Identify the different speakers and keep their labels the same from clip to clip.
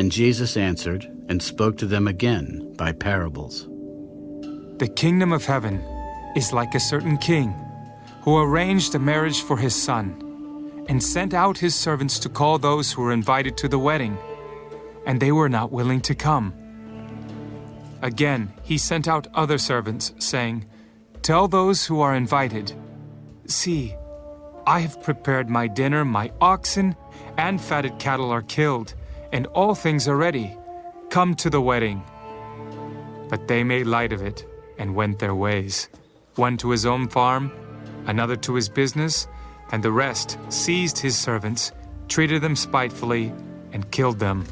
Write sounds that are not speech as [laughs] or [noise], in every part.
Speaker 1: And Jesus answered and spoke to them again by parables.
Speaker 2: The kingdom of heaven is like a certain king who arranged a marriage for his son and sent out his servants to call those who were invited to the wedding, and they were not willing to come. Again, he sent out other servants, saying, Tell those who are invited, See, I have prepared my dinner, my oxen and fatted cattle are killed, and all things are ready. Come to the wedding. But they made light of it and went their ways, one to his own farm, another to his business, and the rest seized his servants, treated them spitefully, and killed them.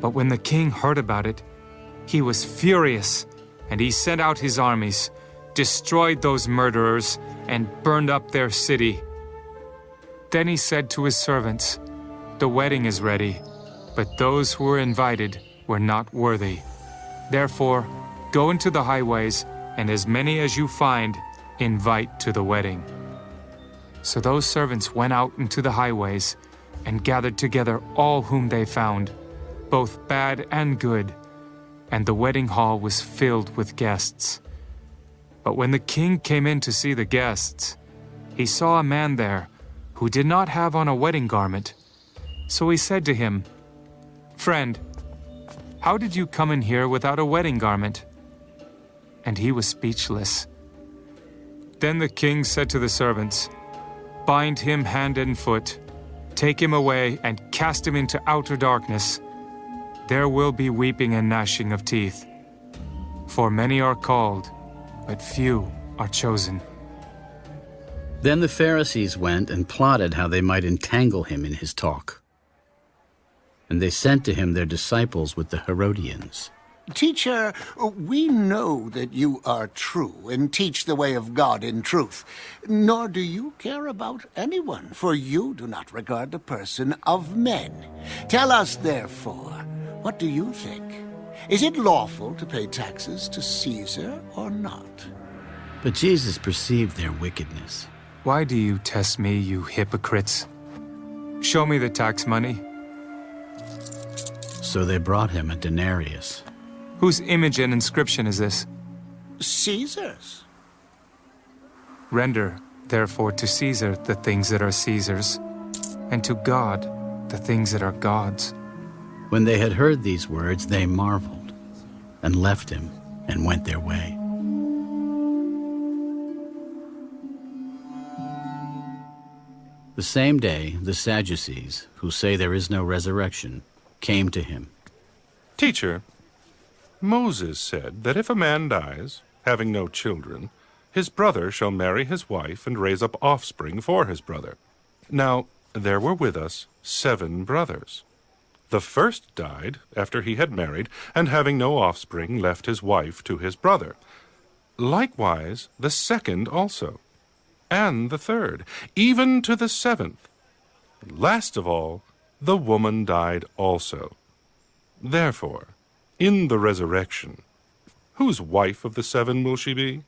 Speaker 2: But when the king heard about it, he was furious, and he sent out his armies, destroyed those murderers, and burned up their city. Then he said to his servants, The wedding is ready, but those who were invited were not worthy. Therefore, go into the highways, and as many as you find, invite to the wedding. So those servants went out into the highways and gathered together all whom they found, both bad and good, and the wedding hall was filled with guests. But when the king came in to see the guests, he saw a man there who did not have on a wedding garment. So he said to him, Friend, how did you come in here without a wedding garment? And he was speechless. Then the king said to the servants, Bind him hand and foot, take him away, and cast him into outer darkness. There will be weeping and gnashing of teeth. For many are called, but few are chosen.
Speaker 1: Then the Pharisees went and plotted how they might entangle him in his talk. And they sent to him their disciples with the Herodians.
Speaker 3: Teacher, we know that you are true and teach the way of God in truth, nor do you care about anyone, for you do not regard the person of men. Tell us, therefore, what do you think? Is it lawful to pay taxes to Caesar or not?
Speaker 1: But Jesus perceived their wickedness.
Speaker 2: Why do you test me, you hypocrites? Show me the tax money.
Speaker 1: So they brought him a denarius.
Speaker 2: Whose image and inscription is this?
Speaker 3: Caesar's.
Speaker 2: Render, therefore, to Caesar the things that are Caesar's, and to God the things that are God's.
Speaker 1: When they had heard these words, they marveled, and left him, and went their way. The same day, the Sadducees, who say there is no resurrection, came to him.
Speaker 4: Teacher, Moses said that if a man dies, having no children, his brother shall marry his wife and raise up offspring for his brother. Now, there were with us seven brothers. The first died after he had married, and having no offspring, left his wife to his brother. Likewise, the second also, and the third, even to the seventh. Last of all, the woman died also. Therefore, in the resurrection, whose wife of the seven will she be?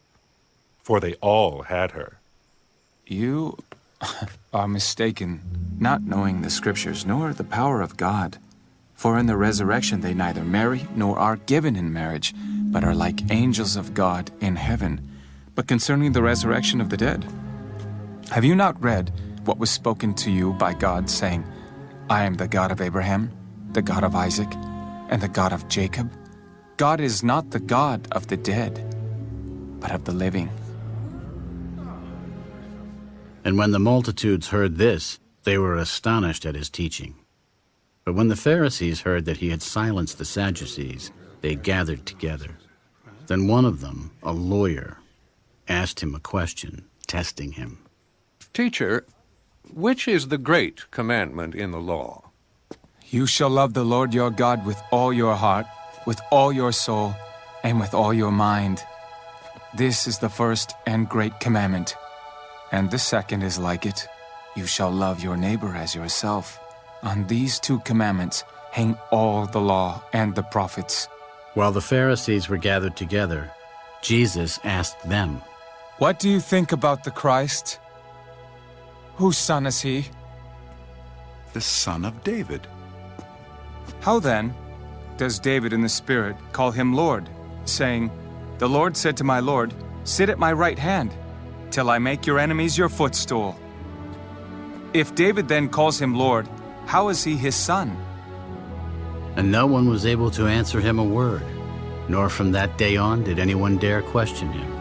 Speaker 4: For they all had her.
Speaker 2: You [laughs] are mistaken, not knowing the Scriptures nor the power of God. For in the resurrection they neither marry nor are given in marriage, but are like angels of God in heaven. But concerning the resurrection of the dead, have you not read what was spoken to you by God, saying, I am the God of Abraham, the God of Isaac, and the God of Jacob? God is not the God of the dead, but of the living.
Speaker 1: And when the multitudes heard this, they were astonished at his teaching. But when the Pharisees heard that he had silenced the Sadducees, they gathered together. Then one of them, a lawyer, asked him a question, testing him.
Speaker 5: Teacher, which is the great commandment in the law?
Speaker 2: You shall love the Lord your God with all your heart, with all your soul, and with all your mind. This is the first and great commandment. And the second is like it you shall love your neighbor as yourself. On these two commandments hang all the law and the prophets.
Speaker 1: While the Pharisees were gathered together, Jesus asked them,
Speaker 2: What do you think about the Christ? Whose son is he?
Speaker 6: The son of David.
Speaker 2: How then does David in the Spirit call him Lord, saying, The Lord said to my Lord, Sit at my right hand, till I make your enemies your footstool? If David then calls him Lord, how is he his son?
Speaker 1: And no one was able to answer him a word, nor from that day on did anyone dare question him.